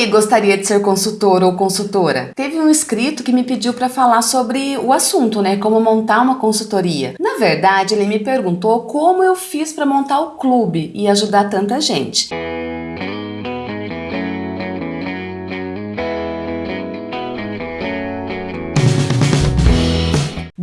aí, gostaria de ser consultor ou consultora? Teve um inscrito que me pediu para falar sobre o assunto, né? Como montar uma consultoria. Na verdade, ele me perguntou como eu fiz para montar o clube e ajudar tanta gente.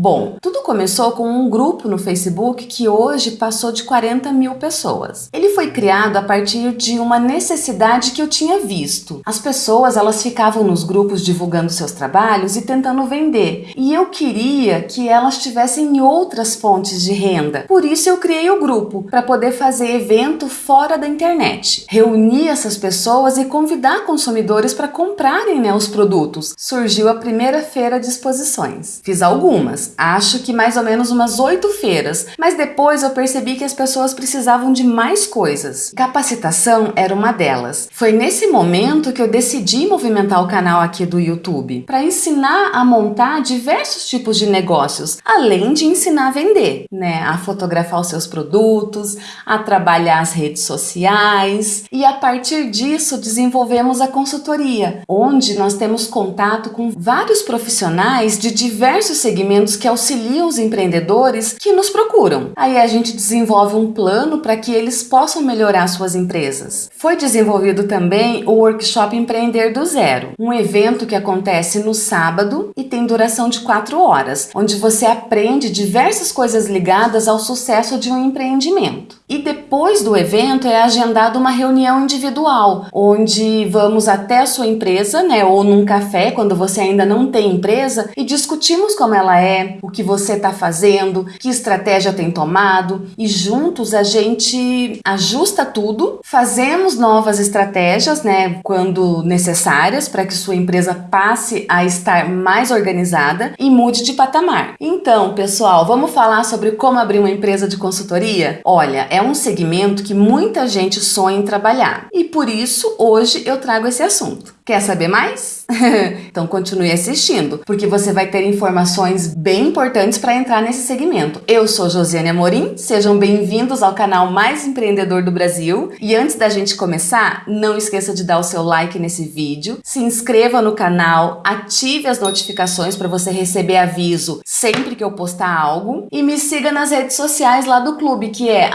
Bom, tudo começou com um grupo no Facebook que hoje passou de 40 mil pessoas. Ele foi criado a partir de uma necessidade que eu tinha visto. As pessoas elas ficavam nos grupos divulgando seus trabalhos e tentando vender. E eu queria que elas tivessem outras fontes de renda. Por isso eu criei o grupo, para poder fazer evento fora da internet. Reunir essas pessoas e convidar consumidores para comprarem né, os produtos. Surgiu a primeira feira de exposições. Fiz algumas, acho que mais ou menos umas oito feiras, mas depois eu percebi que as pessoas precisavam de mais coisas. Capacitação era uma delas. Foi nesse momento que eu decidi movimentar o canal aqui do YouTube, para ensinar a montar diversos tipos de negócios, além de ensinar a vender, né? A fotografar os seus produtos, a trabalhar as redes sociais e a partir disso desenvolvemos a consultoria, onde nós temos contato com vários profissionais de diversos segmentos que auxiliam os empreendedores que nos procuram. Aí a gente desenvolve um plano para que eles possam melhorar suas empresas. Foi desenvolvido também o Workshop Empreender do Zero, um evento que acontece no sábado e tem duração de 4 horas, onde você aprende diversas coisas ligadas ao sucesso de um empreendimento. E depois do evento é agendada uma reunião individual, onde vamos até a sua empresa, né, ou num café, quando você ainda não tem empresa, e discutimos como ela é, o que você está fazendo, que estratégia tem tomado e juntos a gente ajusta tudo, fazemos novas estratégias, né, quando necessárias para que sua empresa passe a estar mais organizada e mude de patamar. Então, pessoal, vamos falar sobre como abrir uma empresa de consultoria? Olha, é um segmento que muita gente sonha em trabalhar e por isso hoje eu trago esse assunto. Quer saber mais? então continue assistindo, porque você vai ter informações bem importantes para entrar nesse segmento. Eu sou Josiane Amorim, sejam bem-vindos ao canal mais empreendedor do Brasil. E antes da gente começar, não esqueça de dar o seu like nesse vídeo, se inscreva no canal, ative as notificações para você receber aviso sempre que eu postar algo e me siga nas redes sociais lá do clube, que é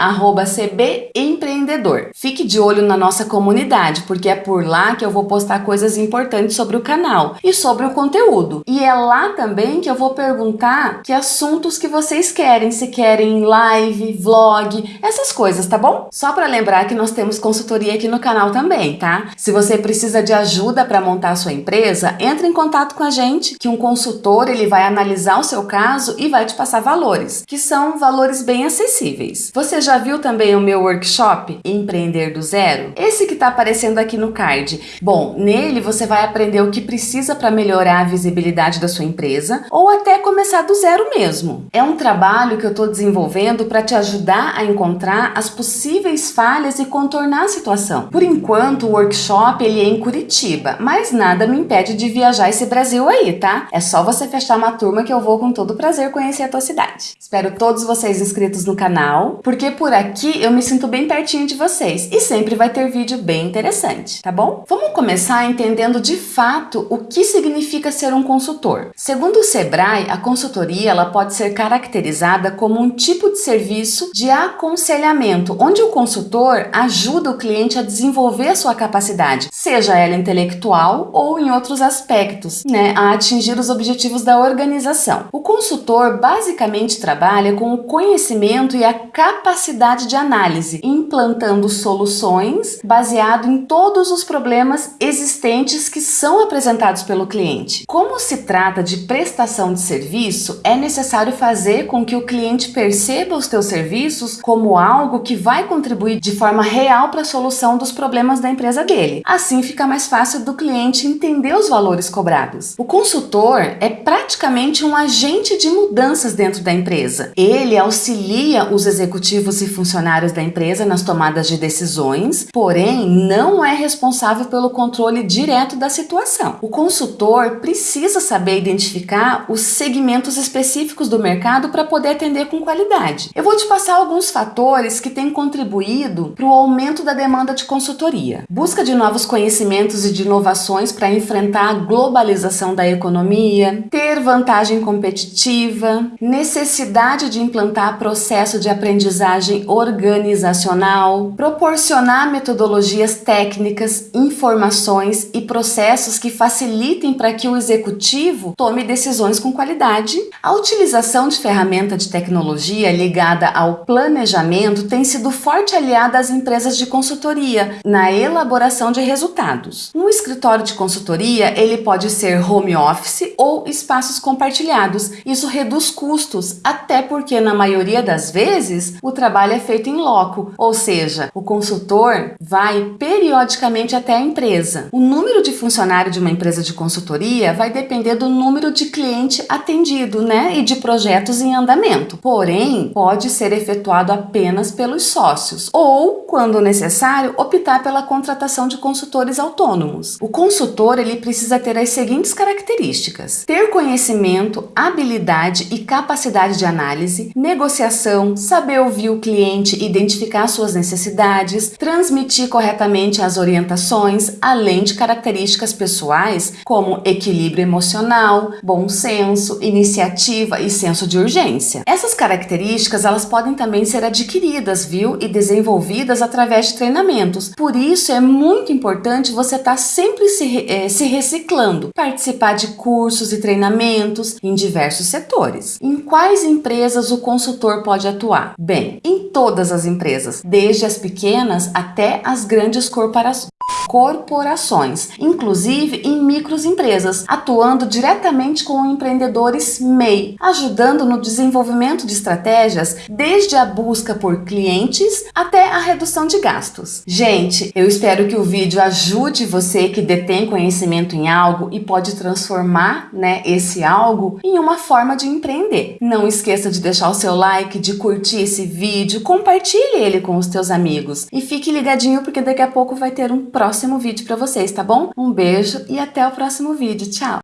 @cbempreendedor. Fique de olho na nossa comunidade, porque é por lá que eu vou postar coisas coisas importantes sobre o canal e sobre o conteúdo. E é lá também que eu vou perguntar que assuntos que vocês querem, se querem live, vlog, essas coisas, tá bom? Só para lembrar que nós temos consultoria aqui no canal também, tá? Se você precisa de ajuda para montar a sua empresa, entre em contato com a gente, que um consultor ele vai analisar o seu caso e vai te passar valores, que são valores bem acessíveis. Você já viu também o meu workshop Empreender do Zero? Esse que está aparecendo aqui no card. Bom, nele nele você vai aprender o que precisa para melhorar a visibilidade da sua empresa ou até começar do zero mesmo. É um trabalho que eu estou desenvolvendo para te ajudar a encontrar as possíveis falhas e contornar a situação. Por enquanto, o workshop ele é em Curitiba, mas nada me impede de viajar esse Brasil aí, tá? É só você fechar uma turma que eu vou com todo prazer conhecer a tua cidade. Espero todos vocês inscritos no canal, porque por aqui eu me sinto bem pertinho de vocês e sempre vai ter vídeo bem interessante, tá bom? Vamos começar a entendendo de fato o que significa ser um consultor. Segundo o Sebrae, a consultoria ela pode ser caracterizada como um tipo de serviço de aconselhamento, onde o consultor ajuda o cliente a desenvolver a sua capacidade, seja ela intelectual ou em outros aspectos, né, a atingir os objetivos da organização. O consultor basicamente trabalha com o conhecimento e a capacidade de análise, implantando soluções baseado em todos os problemas existentes diferentes que são apresentados pelo cliente. Como se trata de prestação de serviço, é necessário fazer com que o cliente perceba os teus serviços como algo que vai contribuir de forma real para a solução dos problemas da empresa dele. Assim fica mais fácil do cliente entender os valores cobrados. O consultor é praticamente um agente de mudanças dentro da empresa. Ele auxilia os executivos e funcionários da empresa nas tomadas de decisões, porém não é responsável pelo controle direto da situação. O consultor precisa saber identificar os segmentos específicos do mercado para poder atender com qualidade. Eu vou te passar alguns fatores que têm contribuído para o aumento da demanda de consultoria. Busca de novos conhecimentos e de inovações para enfrentar a globalização da economia, ter vantagem competitiva, necessidade de implantar processo de aprendizagem organizacional, proporcionar metodologias técnicas, informações e processos que facilitem para que o executivo tome decisões com qualidade. A utilização de ferramenta de tecnologia ligada ao planejamento tem sido forte aliada às empresas de consultoria na elaboração de resultados. Um escritório de consultoria ele pode ser home office ou espaços compartilhados. Isso reduz custos, até porque na maioria das vezes o trabalho é feito em loco, ou seja, o consultor vai periodicamente até a empresa. O número de funcionário de uma empresa de consultoria vai depender do número de cliente atendido, né, e de projetos em andamento. Porém, pode ser efetuado apenas pelos sócios ou, quando necessário, optar pela contratação de consultores autônomos. O consultor ele precisa ter as seguintes características: ter conhecimento, habilidade e capacidade de análise, negociação, saber ouvir o cliente, identificar suas necessidades, transmitir corretamente as orientações, além de características pessoais como equilíbrio emocional, bom senso, iniciativa e senso de urgência. Essas características elas podem também ser adquiridas, viu, e desenvolvidas através de treinamentos. Por isso é muito importante você estar tá sempre se, é, se reciclando, participar de cursos e treinamentos em diversos setores. Em quais empresas o consultor pode atuar? Bem, em todas as empresas, desde as pequenas até as grandes corporações corporações, inclusive em microempresas, atuando diretamente com empreendedores MEI, ajudando no desenvolvimento de estratégias desde a busca por clientes até a redução de gastos. Gente, eu espero que o vídeo ajude você que detém conhecimento em algo e pode transformar né, esse algo em uma forma de empreender. Não esqueça de deixar o seu like, de curtir esse vídeo, compartilhe ele com os teus amigos e fique ligadinho porque daqui a pouco vai ter um próximo vídeo para vocês, tá bom? Um beijo e até o próximo vídeo. Tchau!